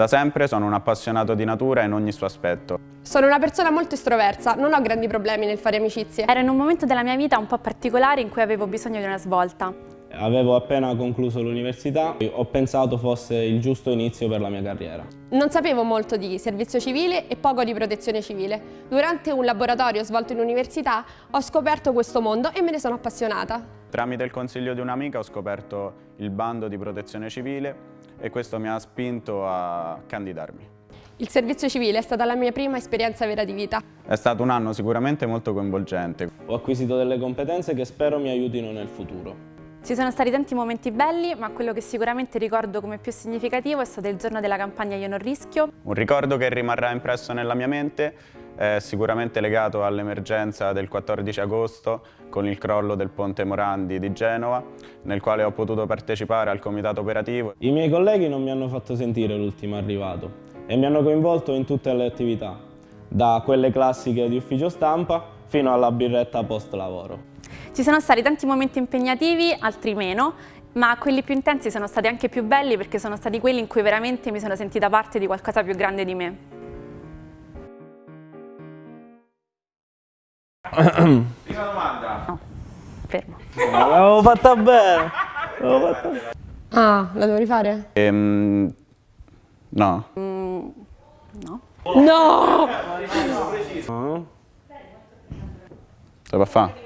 Da sempre sono un appassionato di natura in ogni suo aspetto. Sono una persona molto estroversa, non ho grandi problemi nel fare amicizie. Ero in un momento della mia vita un po' particolare in cui avevo bisogno di una svolta. Avevo appena concluso l'università e ho pensato fosse il giusto inizio per la mia carriera. Non sapevo molto di servizio civile e poco di protezione civile. Durante un laboratorio svolto in università ho scoperto questo mondo e me ne sono appassionata. Tramite il consiglio di un'amica ho scoperto il bando di protezione civile e questo mi ha spinto a candidarmi. Il servizio civile è stata la mia prima esperienza vera di vita. È stato un anno sicuramente molto coinvolgente. Ho acquisito delle competenze che spero mi aiutino nel futuro. Ci sono stati tanti momenti belli, ma quello che sicuramente ricordo come più significativo è stato il giorno della campagna Io non rischio. Un ricordo che rimarrà impresso nella mia mente è sicuramente legato all'emergenza del 14 agosto con il crollo del ponte Morandi di Genova, nel quale ho potuto partecipare al comitato operativo. I miei colleghi non mi hanno fatto sentire l'ultimo arrivato e mi hanno coinvolto in tutte le attività, da quelle classiche di ufficio stampa fino alla birretta post lavoro. Ci sono stati tanti momenti impegnativi, altri meno, ma quelli più intensi sono stati anche più belli perché sono stati quelli in cui veramente mi sono sentita parte di qualcosa più grande di me. Prima domanda. No, fermo. L'avevo fatta bene. fatta bene. Ah, la devo rifare? Ehm, no. Mm, no. No! Se può fare?